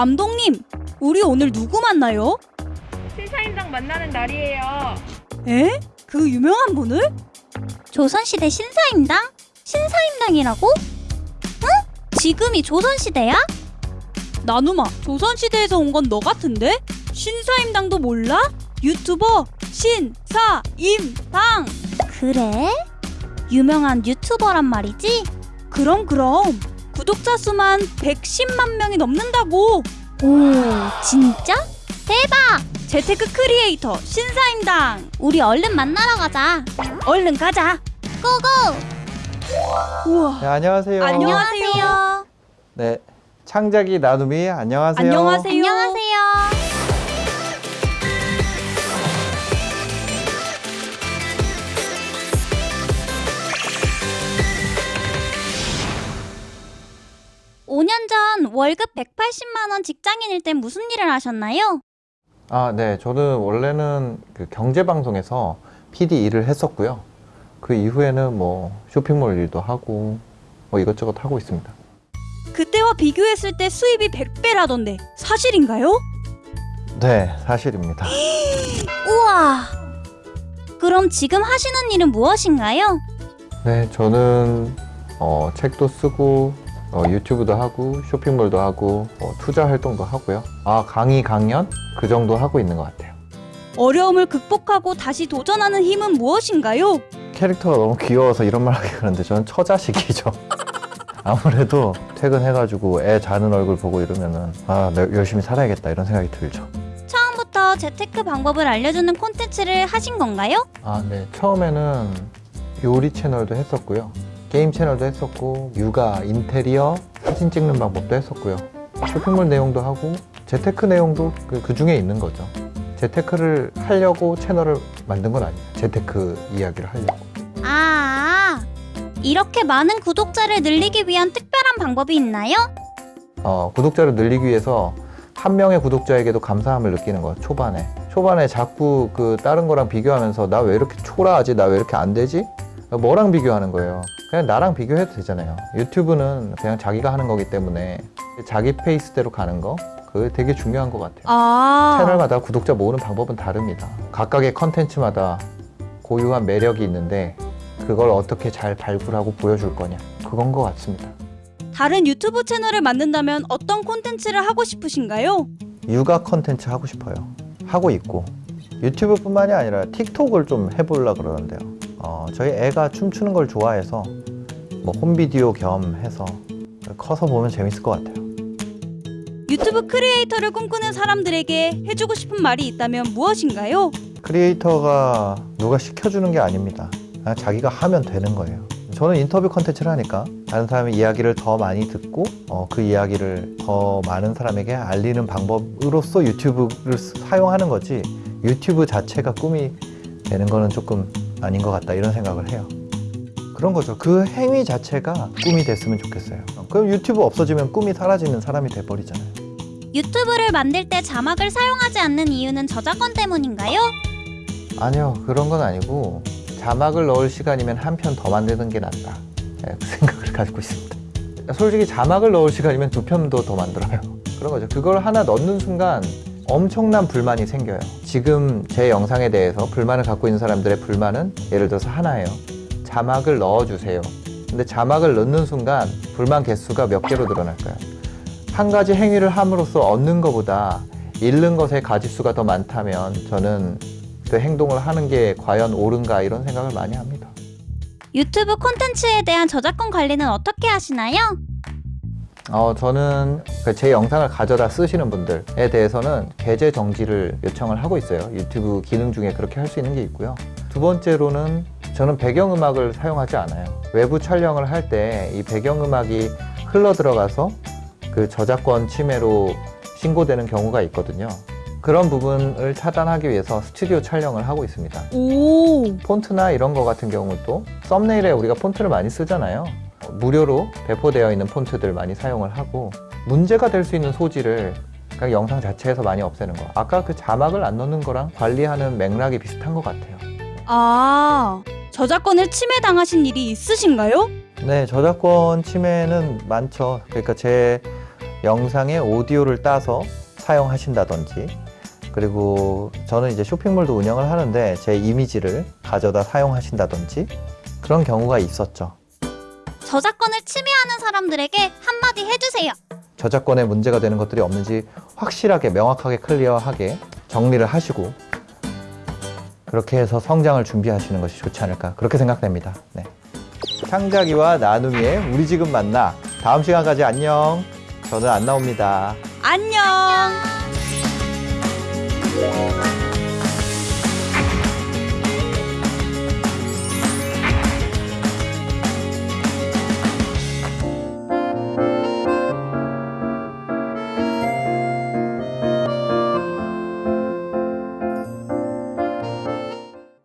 감독님, 우리 오늘 누구 만나요? 신사임당 만나는 날이에요. 에? 그 유명한 분을? 조선시대 신사임당? 신사임당이라고? 응? 지금이 조선시대야? 나누마, 조선시대에서 온 건 너 같은데? 신사임당도 몰라? 유튜버 신사임당! 그래? 유명한 유튜버란 말이지? 그럼 그럼 구독자 수만 110만 명이 넘는다고! 오, 진짜? 대박! 재테크 크리에이터 신사임당! 우리 얼른 만나러 가자. 얼른 가자! 고고! 우와! 네, 안녕하세요. 안녕하세요. 네, 창작이 나눔이 안녕하세요. 안녕하세요. 월급 (180만 원) 직장인일 땐 무슨 일을 하셨나요? 아, 네, 저는 원래는 그 경제 방송에서 PD 일을 했었고요. 그 이후에는 뭐 쇼핑몰 일도 하고 뭐 이것저것 하고 있습니다. 그때와 비교했을 때 수입이 100배라던데 사실인가요? 네, 사실입니다. 우와! 그럼 지금 하시는 일은 무엇인가요? 네, 저는 어, 책도 쓰고 어, 유튜브도 하고 쇼핑몰도 하고 어, 투자 활동도 하고요. 아, 강의 강연 그 정도 하고 있는 것 같아요. 어려움을 극복하고 다시 도전하는 힘은 무엇인가요? 캐릭터가 너무 귀여워서 이런 말 하기 그런데 저는 처자식이죠. 아무래도 퇴근해가지고 애 자는 얼굴 보고 이러면은 아, 내- 열심히 살아야겠다 이런 생각이 들죠. 처음부터 재테크 방법을 알려주는 콘텐츠를 하신 건가요? 아, 네. 처음에는 요리 채널도 했었고요. 게임 채널도 했었고, 육아, 인테리어, 사진 찍는 방법도 했었고요. 쇼핑몰 내용도 하고, 재테크 내용도 그, 그 중에 있는 거죠. 재테크를 하려고 채널을 만든 건 아니에요. 재테크 이야기를 하려고. 아, 이렇게 많은 구독자를 늘리기 위한 특별한 방법이 있나요? 어, 구독자를 늘리기 위해서 한 명의 구독자에게도 감사함을 느끼는 거예요. 초반에. 초반에 자꾸 그 다른 거랑 비교하면서 나 왜 이렇게 초라하지? 나 왜 이렇게 안 되지? 뭐랑 비교하는 거예요? 그냥 나랑 비교해도 되잖아요. 유튜브는 그냥 자기가 하는 거기 때문에 자기 페이스대로 가는 거 그게 되게 중요한 것 같아요. 아 채널마다 구독자 모으는 방법은 다릅니다. 각각의 컨텐츠마다 고유한 매력이 있는데 그걸 어떻게 잘 발굴하고 보여줄 거냐 그건 것 같습니다. 다른 유튜브 채널을 만든다면 어떤 콘텐츠를 하고 싶으신가요? 육아 컨텐츠 하고 싶어요. 하고 있고 유튜브뿐만이 아니라 틱톡을 좀 해보려 그러는데요. 어, 저희 애가 춤추는 걸 좋아해서 뭐 홈비디오 겸 해서 커서 보면 재밌을 것 같아요. 유튜브 크리에이터를 꿈꾸는 사람들에게 해주고 싶은 말이 있다면 무엇인가요? 크리에이터가 누가 시켜주는 게 아닙니다. 그냥 자기가 하면 되는 거예요. 저는 인터뷰 컨텐츠를 하니까 다른 사람의 이야기를 더 많이 듣고 어, 그 이야기를 더 많은 사람에게 알리는 방법으로서 유튜브를 쓰- 사용하는 거지 유튜브 자체가 꿈이 되는 거는 조금 아닌 것 같다 이런 생각을 해요. 그런 거죠. 그 행위 자체가 꿈이 됐으면 좋겠어요. 그럼 유튜브 없어지면 꿈이 사라지는 사람이 돼버리잖아요. 유튜브를 만들 때 자막을 사용하지 않는 이유는 저작권 때문인가요? 아니요 그런 건 아니고 자막을 넣을 시간이면 한 편 더 만드는 게 낫다 네, 그 생각을 가지고 있습니다 솔직히 자막을 넣을 시간이면 두 편도 더 만들어요 그런 거죠 그걸 하나 넣는 순간 엄청난 불만이 생겨요 지금 제 영상에 대해서 불만을 갖고 있는 사람들의 불만은 예를 들어서 하나예요 자막을 넣어주세요 근데 자막을 넣는 순간 불만 개수가 몇 개로 늘어날까요 한 가지 행위를 함으로써 얻는 것보다 잃는 것의 가지수가 더 많다면 저는 그 행동을 하는 게 과연 옳은가 이런 생각을 많이 합니다. 유튜브 콘텐츠에 대한 저작권 관리는 어떻게 하시나요? 어, 저는 그제 영상을 가져다 쓰시는 분들에 대해서는 계제 정지를 요청을 하고 있어요. 유튜브 기능 중에 그렇게 할 수 있는 게 있고요. 두 번째로는 저는 배경음악을 사용하지 않아요. 외부 촬영을 할 때 이 배경음악이 흘러 들어가서 그 저작권 침해로 신고되는 경우가 있거든요. 그런 부분을 차단하기 위해서 스튜디오 촬영을 하고 있습니다. 오 폰트나 이런 거 같은 경우도 썸네일에 우리가 폰트를 많이 쓰잖아요. 무료로 배포되어 있는 폰트들 많이 사용을 하고 문제가 될 수 있는 소지를 그냥 영상 자체에서 많이 없애는 거. 아까 그 자막을 안 넣는 거랑 관리하는 맥락이 비슷한 것 같아요. 아, 저작권을 침해당하신 일이 있으신가요? 네, 저작권 침해는 많죠. 그러니까 제 영상에 오디오를 따서 사용하신다든지 그리고 저는 이제 쇼핑몰도 운영을 하는데 제 이미지를 가져다 사용하신다든지 그런 경우가 있었죠. 저작권을 침해하는 사람들에게 한마디 해주세요. 저작권에 문제가 되는 것들이 없는지 확실하게 명확하게 클리어하게 정리를 하시고 그렇게 해서 성장을 준비하시는 것이 좋지 않을까 그렇게 생각됩니다. 네. 창작이와 나눔이의 우리 지금 만나 다음 시간까지 안녕. 저는 안 나옵니다. 안녕. 안녕.